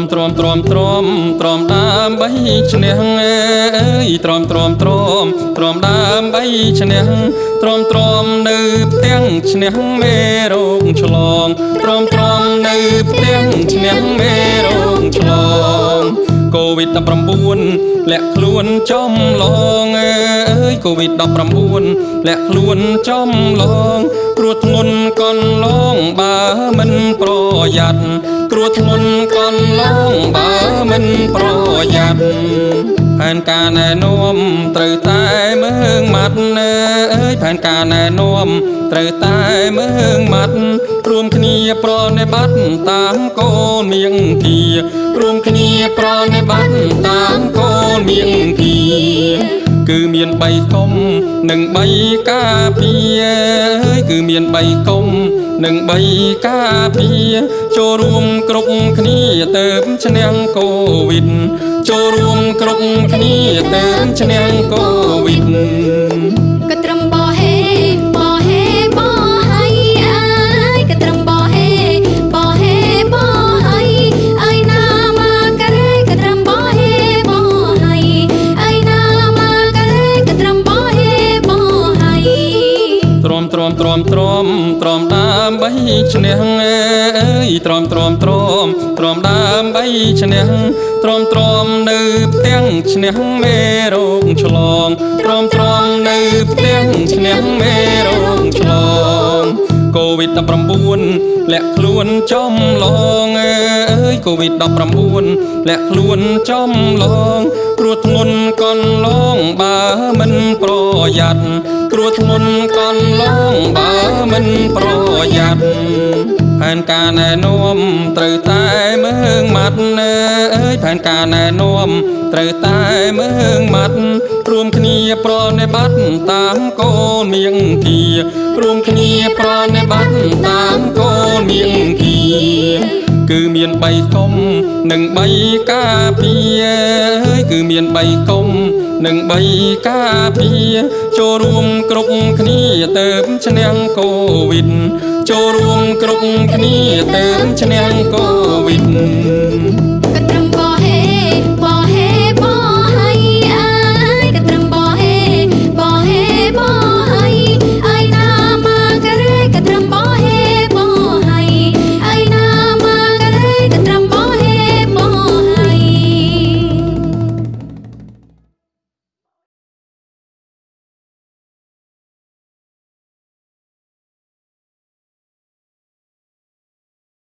មទ្រាំទ្រាំដើម្បីឈ្នះអើយទ្រាំទ្រាំទ្រាំទ្រាំដើម្បីឈ្នះទ្រាំទ្រាំនៅផ្ទាំងឈ្នះមេរោគឆ្លងទ្រាំទ្រាំនៅផ្ទាំងឈ្នះមេរោគឆ្លងកូវីដ19លាក់ខ្លួនចំឡងអើយកូវីដ19លាក់ខ្លួនចំឡងគ្រោះធ្ងន់កន់ឡងបើមិនប្រយ័ត្នគ្រោះធ្ងន់ កន់ឡងបើមិនប្រយ័ត្នផែនការណែនាំត្រូវតែមើងម៉ាត់អើយផែនការណែនាំត្រូវតែមើងម៉ាត់រួមគ្នាប្រណិប័តន៍តាមកូនមៀងគីរួមគ្នាប្រណិប័តន៍តាមកូនមៀងគីគឺមាន3កុំនិង3ការពារអើយគឺមាន3កុំនិង3ការពារចូលរួមគ្រប់គ្នាទៅឈ្នះកូវីដចូលរួមគ្រប់គ្នាទៅឈ្នះកូវីដ ទ្រាំទ្រាំទ្រាំទ្រាំទ្រាំដើម្បីឈ្នះអើយទ្រាំទ្រាំទ្រាំទ្រាំដើម្បីឈ្នះទ្រាំទ្រាំនៅផ្ទាំងឈ្នះមេរោគឆ្លងទ្រាំទ្រាំនៅផ្ទាំងឈ្នះមេរោគឆ្លងកូវីដ19លាក់ខ្លួនចំឡងអើយកូវីដ19លាក់ខ្លួនចំឡងគ្រោះធ្ងន់កន់ឡងបើមិនប្រយ័ត្ន គ្រោះធ្ងន់កន់ឡងបើមិនប្រយ័ត្នផែនការណែនាំត្រូវតែមើងម៉ាត់អើយផែនការណែនាំត្រូវតែមើងម៉ាត់រួមគ្នាប្រណិប័តន៍តាមកូនមៀងគីរួមគ្នាប្រណិប័តន៍តាមកូនមៀងគីគឺមាន3កុំនិង3ការពារអើយគឺមាន3កុំ និង3ការពារចូលរួមគ្រប់គ្នាទៅឈ្នះកូវីដចូលរួមគ្រប់គ្នាទៅឈ្នះកូវីដ